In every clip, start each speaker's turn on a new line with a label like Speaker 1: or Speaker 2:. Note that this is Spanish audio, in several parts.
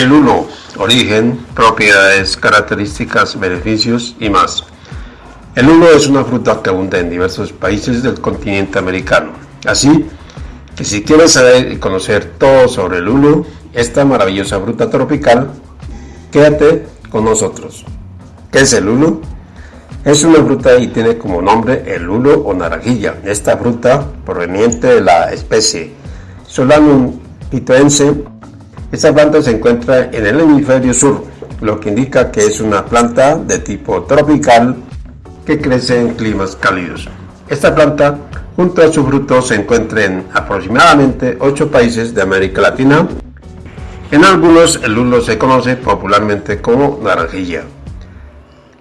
Speaker 1: El lulo, origen, propiedades, características, beneficios y más. El lulo es una fruta que abunda en diversos países del continente americano. Así que si quieres saber y conocer todo sobre el lulo, esta maravillosa fruta tropical, quédate con nosotros. ¿Qué es el lulo? Es una fruta y tiene como nombre el lulo o naranjilla. Esta fruta, proveniente de la especie Solanum pitoense, esta planta se encuentra en el hemisferio sur, lo que indica que es una planta de tipo tropical que crece en climas cálidos. Esta planta, junto a su fruto, se encuentra en aproximadamente 8 países de América Latina. En algunos el lulo se conoce popularmente como naranjilla.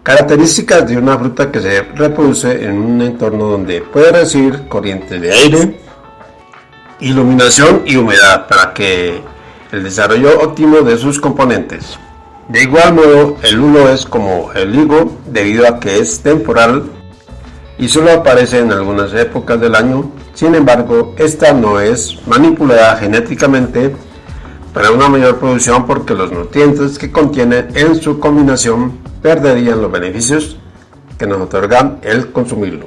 Speaker 1: Características de una fruta que se reproduce en un entorno donde puede recibir corriente de aire, iluminación y humedad para que el desarrollo óptimo de sus componentes. De igual modo, el lulo es como el higo debido a que es temporal y solo aparece en algunas épocas del año. Sin embargo, esta no es manipulada genéticamente para una mayor producción porque los nutrientes que contiene en su combinación perderían los beneficios que nos otorgan el consumirlo.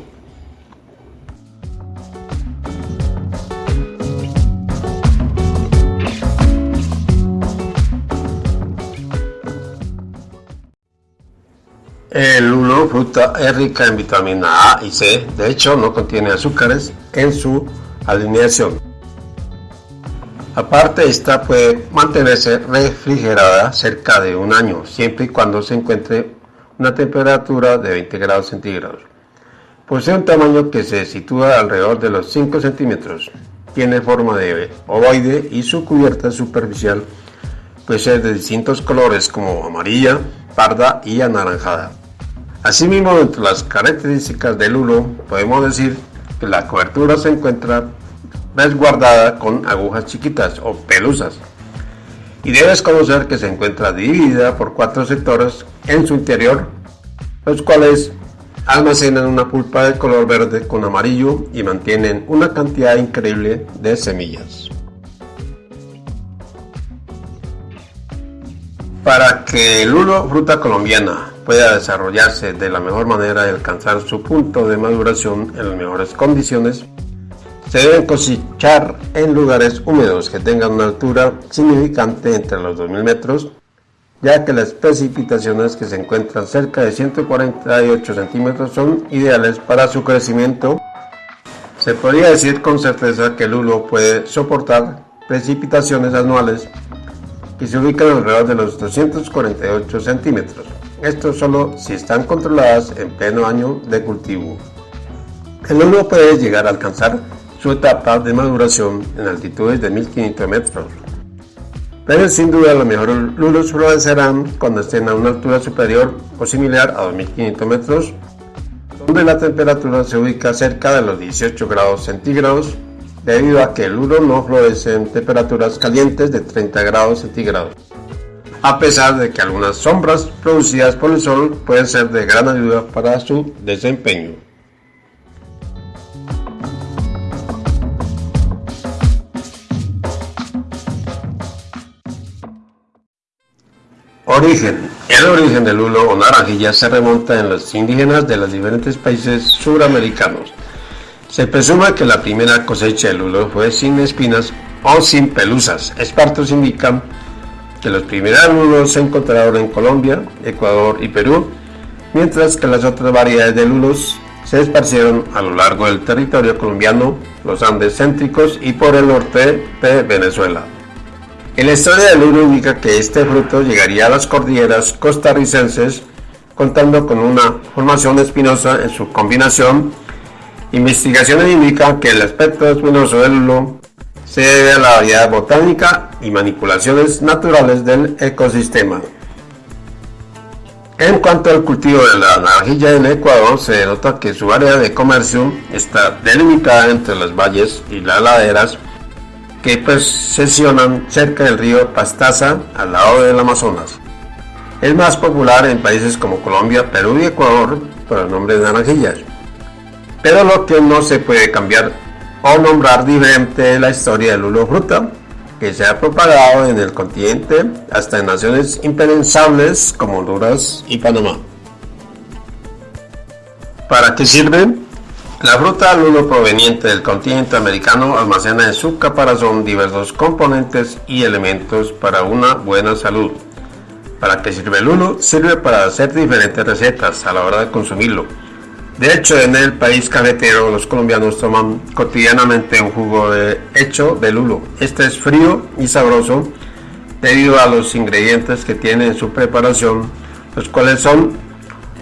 Speaker 1: Fruta, es rica en vitamina A y C, de hecho no contiene azúcares en su alineación. Aparte, esta puede mantenerse refrigerada cerca de un año, siempre y cuando se encuentre una temperatura de 20 grados centígrados. Posee un tamaño que se sitúa alrededor de los 5 centímetros. Tiene forma de ovoide y su cubierta superficial puede ser de distintos colores como amarilla, parda y anaranjada. Asimismo, entre las características del lulo, podemos decir que la cobertura se encuentra resguardada con agujas chiquitas o pelusas. Y debes conocer que se encuentra dividida por cuatro sectores en su interior, los cuales almacenan una pulpa de color verde con amarillo y mantienen una cantidad increíble de semillas. Para que el lulo fruta colombiana pueda desarrollarse de la mejor manera y alcanzar su punto de maduración en las mejores condiciones, se deben cosechar en lugares húmedos que tengan una altura significante entre los 2000 metros, ya que las precipitaciones que se encuentran cerca de 148 centímetros son ideales para su crecimiento. Se podría decir con certeza que el lulo puede soportar precipitaciones anuales que se ubican alrededor de los 248 centímetros. Esto solo si están controladas en pleno año de cultivo. El lulo puede llegar a alcanzar su etapa de maduración en altitudes de 1500 metros. Pero sin duda los mejores lulos florecerán cuando estén a una altura superior o similar a 2500 metros, donde la temperatura se ubica cerca de los 18 grados centígrados, debido a que el lulo no florece en temperaturas calientes de 30 grados centígrados a pesar de que algunas sombras producidas por el sol pueden ser de gran ayuda para su desempeño. Origen. El origen del lulo o naranjilla se remonta en los indígenas de los diferentes países suramericanos. Se presume que la primera cosecha de lulo fue sin espinas o sin pelusas. Expertos indican que los primeros lulos se encontraron en Colombia, Ecuador y Perú, mientras que las otras variedades de lulos se esparcieron a lo largo del territorio colombiano, los Andes céntricos y por el norte de Venezuela. En la historia del lulo indica que este fruto llegaría a las cordilleras costarricenses contando con una formación espinosa en su combinación. Investigaciones indican que el aspecto espinoso del lulo se debe a la variedad botánica y manipulaciones naturales del ecosistema. En cuanto al cultivo de la naranjilla en Ecuador, se nota que su área de comercio está delimitada entre los valles y las laderas que posesionan cerca del río Pastaza al lado del Amazonas. Es más popular en países como Colombia, Perú y Ecuador por el nombre de naranjillas. Pero lo que no se puede cambiar o nombrar diferente la historia del lulo fruta que se ha propagado en el continente hasta en naciones impensables como Honduras y Panamá. ¿Para qué sirve? La fruta lulo proveniente del continente americano almacena en su caparazón diversos componentes y elementos para una buena salud. ¿Para qué sirve el lulo? Sirve para hacer diferentes recetas a la hora de consumirlo. De hecho, en el país cafetero los colombianos toman cotidianamente un jugo hecho de lulo. Este es frío y sabroso debido a los ingredientes que tiene en su preparación, los cuales son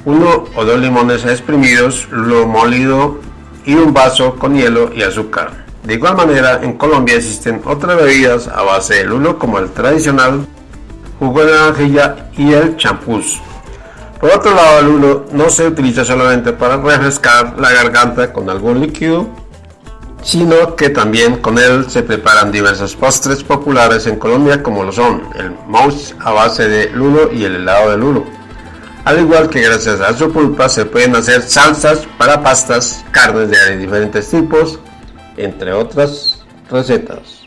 Speaker 1: uno o dos limones exprimidos, lulo molido y un vaso con hielo y azúcar. De igual manera, en Colombia existen otras bebidas a base de lulo como el tradicional jugo de naranjilla y el champús. Por otro lado, el lulo no se utiliza solamente para refrescar la garganta con algún líquido, sino que también con él se preparan diversos postres populares en Colombia como lo son el mousse a base de lulo y el helado de lulo. Al igual que gracias a su pulpa se pueden hacer salsas para pastas, carnes de diferentes tipos, entre otras recetas.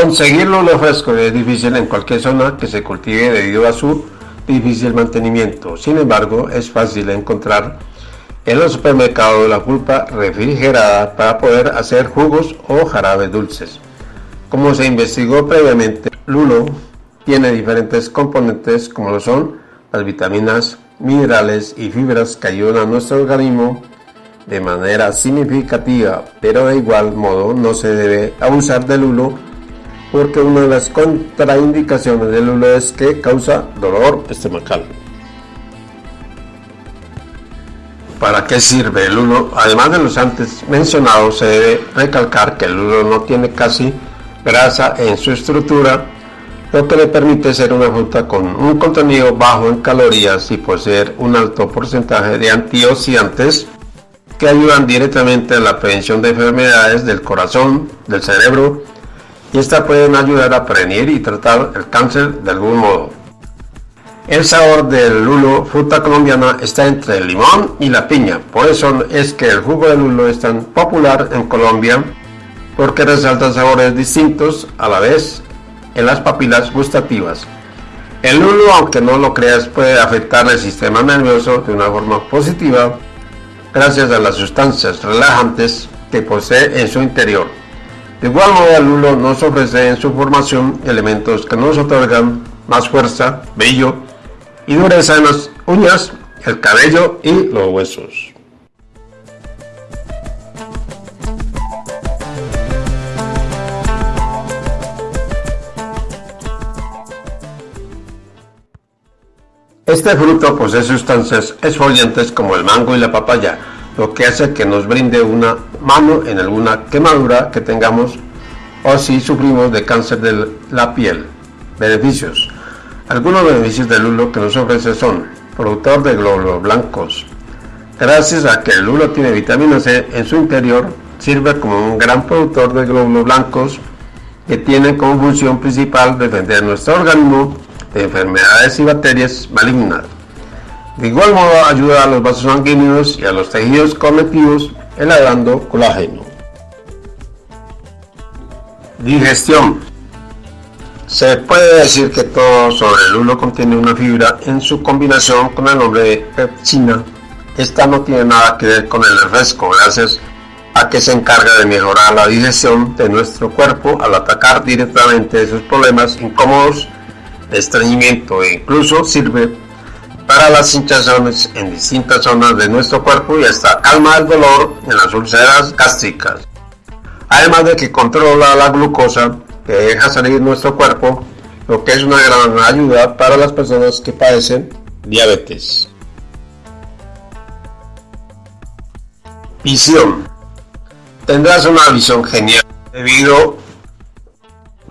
Speaker 1: Conseguirlo lo fresco es difícil en cualquier zona que se cultive debido a su difícil mantenimiento. Sin embargo, es fácil encontrar en los supermercados la pulpa refrigerada para poder hacer jugos o jarabes dulces. Como se investigó previamente, lulo tiene diferentes componentes como lo son las vitaminas, minerales y fibras que ayudan a nuestro organismo de manera significativa, pero de igual modo no se debe abusar del lulo porque una de las contraindicaciones del lulo es que causa dolor estomacal. ¿Para qué sirve el lulo? Además de los antes mencionados, se debe recalcar que el lulo no tiene casi grasa en su estructura, lo que le permite ser una fruta con un contenido bajo en calorías y poseer un alto porcentaje de antioxidantes que ayudan directamente a la prevención de enfermedades del corazón, del cerebro, y estas pueden ayudar a prevenir y tratar el cáncer de algún modo. El sabor del lulo, fruta colombiana, está entre el limón y la piña. Por eso es que el jugo de lulo es tan popular en Colombia, porque resalta sabores distintos a la vez en las papilas gustativas. El lulo, aunque no lo creas, puede afectar el sistema nervioso de una forma positiva gracias a las sustancias relajantes que posee en su interior. De igual modo, el lulo nos ofrece en su formación elementos que nos otorgan más fuerza, brillo y dureza en las uñas, el cabello y los huesos. Este fruto posee sustancias exfoliantes como el mango y la papaya, lo que hace que nos brinde una mano en alguna quemadura que tengamos o si sufrimos de cáncer de la piel. Beneficios. Algunos beneficios del lulo que nos ofrece son productor de glóbulos blancos. Gracias a que el lulo tiene vitamina C en su interior, sirve como un gran productor de glóbulos blancos que tienen como función principal defender nuestro organismo de enfermedades y bacterias malignas. De igual modo ayuda a los vasos sanguíneos y a los tejidos conectivos elaborando colágeno. Digestión. Se puede decir que todo sobre el lulo contiene una fibra en su combinación con el nombre de pepsina. Esta no tiene nada que ver con el refresco, gracias a que se encarga de mejorar la digestión de nuestro cuerpo al atacar directamente esos problemas incómodos de estreñimiento e incluso sirve para las hinchazones en distintas zonas de nuestro cuerpo y hasta calma el dolor en las úlceras gástricas. Además de que controla la glucosa que deja salir nuestro cuerpo, lo que es una gran ayuda para las personas que padecen diabetes. Visión. Tendrás una visión genial debido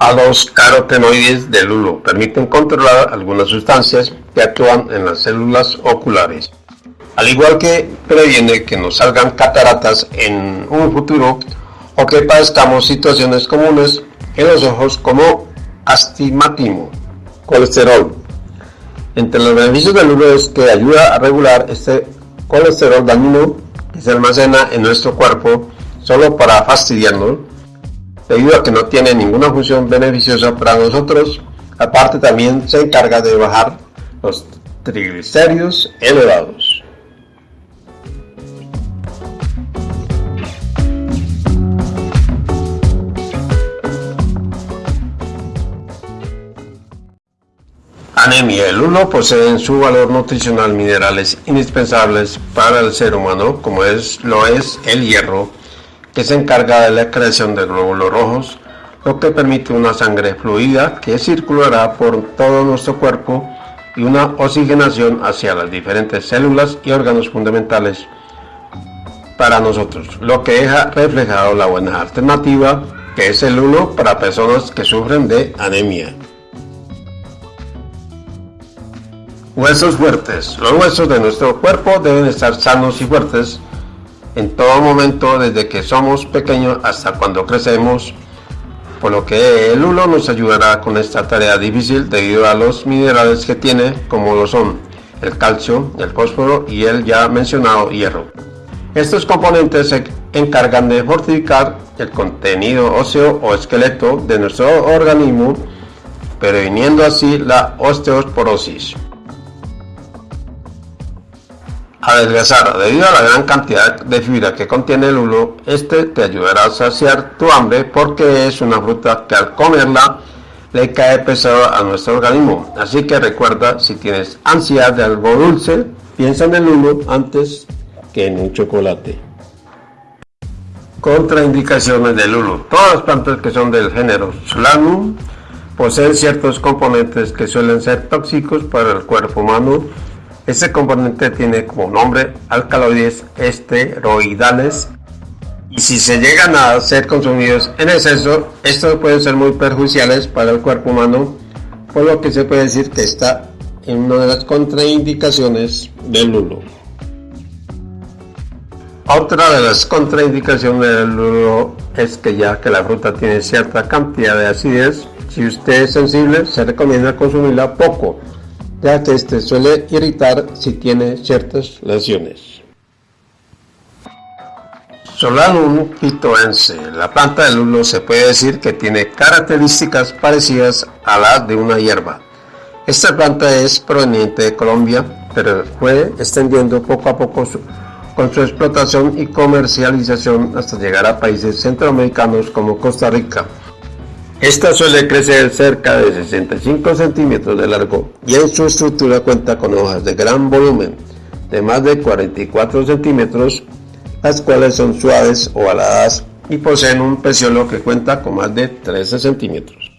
Speaker 1: a los carotenoides del lulo. Permiten controlar algunas sustancias que actúan en las células oculares. Al igual que previene que nos salgan cataratas en un futuro o que padezcamos situaciones comunes en los ojos como astigmatismo, colesterol. Entre los beneficios del lulo es que ayuda a regular este colesterol dañino que se almacena en nuestro cuerpo solo para fastidiarnos, debido a que no tiene ninguna función beneficiosa para nosotros. Aparte también se encarga de bajar los triglicéridos elevados. Anemia. El lulo posee en su valor nutricional minerales indispensables para el ser humano, como es, lo es el hierro, que se encarga de la creación de glóbulos rojos, lo que permite una sangre fluida que circulará por todo nuestro cuerpo y una oxigenación hacia las diferentes células y órganos fundamentales para nosotros, lo que deja reflejado la buena alternativa que es el lulo para personas que sufren de anemia. Huesos fuertes. Los huesos de nuestro cuerpo deben estar sanos y fuertes en todo momento desde que somos pequeños hasta cuando crecemos, por lo que el hulo nos ayudará con esta tarea difícil debido a los minerales que tiene, como lo son el calcio, el fósforo y el ya mencionado hierro. Estos componentes se encargan de fortificar el contenido óseo o esqueleto de nuestro organismo, previniendo así la osteoporosis. Adelgazar. Debido a la gran cantidad de fibra que contiene el lulo, este te ayudará a saciar tu hambre porque es una fruta que al comerla le cae pesado a nuestro organismo. Así que recuerda, si tienes ansiedad de algo dulce, piensa en el lulo antes que en un chocolate. Contraindicaciones del lulo. Todas las plantas que son del género Solanum poseen ciertos componentes que suelen ser tóxicos para el cuerpo humano este componente tiene como nombre alcaloides esteroidales y si se llegan a ser consumidos en exceso, estos pueden ser muy perjudiciales para el cuerpo humano, por lo que se puede decir que está en una de las contraindicaciones del lulo. Otra de las contraindicaciones del lulo es que ya que la fruta tiene cierta cantidad de acidez, si usted es sensible se recomienda consumirla poco, ya que este suele irritar si tiene ciertas lesiones. Solanum pitoense. La planta del lulo se puede decir que tiene características parecidas a las de una hierba. Esta planta es proveniente de Colombia, pero fue extendiendo poco a poco con su explotación y comercialización hasta llegar a países centroamericanos como Costa Rica, esta suele crecer cerca de 65 centímetros de largo y en su estructura cuenta con hojas de gran volumen, de más de 44 centímetros, las cuales son suaves o aladas y poseen un peciolo que cuenta con más de 13 centímetros.